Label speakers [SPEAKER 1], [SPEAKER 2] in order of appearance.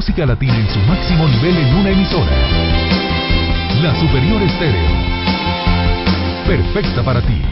[SPEAKER 1] música latina en su máximo nivel en una emisora. La Superior Estéreo. Perfecta para ti.